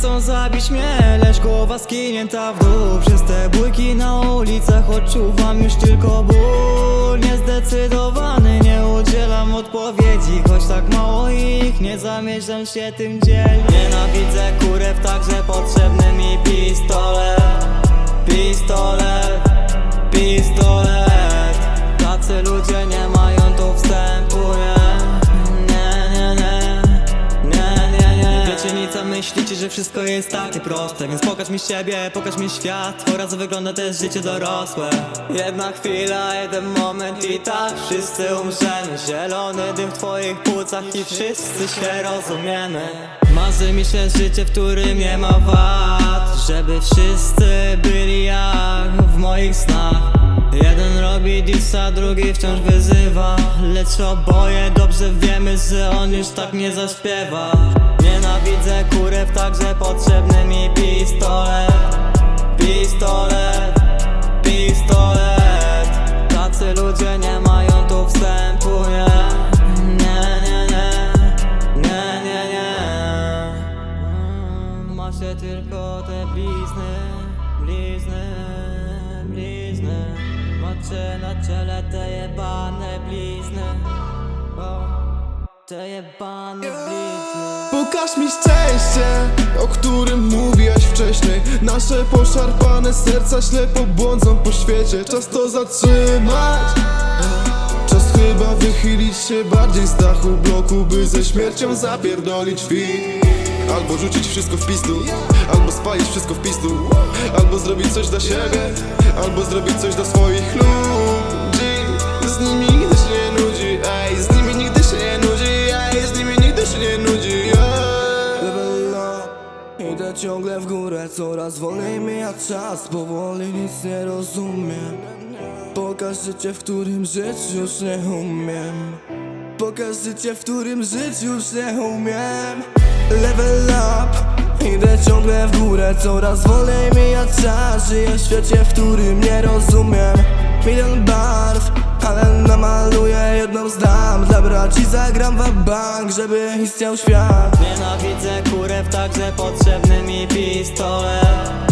chcą zabić mnie Lecz głowa skinięta w dół. Przez te bójki na ulicach Odczuwam już tylko ból. Niezdecydowany, nie udzielam odpowiedzi Choć tak mało ich, nie zamierzam się tym dzielić. Nienawidzę kurew, także potrzebny mi pistolet Pistolet, a myślicie, że wszystko jest takie proste Więc pokaż mi siebie, pokaż mi świat. Oraz wygląda też życie dorosłe. Jedna chwila, jeden moment i tak wszyscy umrzemy. Zielony dym w twoich płucach i wszyscy się rozumiemy. Marzy mi się życie, w którym nie ma wad Żeby wszyscy byli jak w moich snach. Jeden robi disa, drugi wciąż wyzywa Lecz oboje dobrze wiemy, że on już tak nie zaśpiewa. Nienawidzę kurew, także potrzebny mi pistolet. Pistolet, pistolet. Tacy ludzie nie mają tu wstępu, nie? Nie, nie, nie, nie, nie, nie. Mm, Macie tylko te blizny, blizny, blizny. Macie na czele te jebane blizny. O, Te jebane blizny Pokaż mi szczęście, o którym mówiłaś wcześniej. Nasze poszarpane serca ślepo błądzą po świecie. Czas to zatrzymać. Czas chyba wychylić się bardziej z dachu bloku By ze śmiercią zapierdolić fit. Albo rzucić wszystko w pistu Albo spalić wszystko w pistu Albo zrobić coś dla siebie Albo zrobić coś dla swoich ludzi. Z nimi nigdy się nie nudzi Ej, z nimi nigdy się nie nudzi Ej, z nimi nigdy się nie nudzi ciągle w górę, coraz wolniej mija czas Powoli nic nie rozumiem. Pokaż życie, w którym żyć już nie umiem. Pokaż życie, w którym żyć już nie umiem. Level up Idę ciągle w górę, coraz wolniej mija czas. Żyję w świecie, w którym nie rozumiem braci zagram w bank, żeby istniał świat. Nienawidzę kurew, także potrzebny mi Pistolet,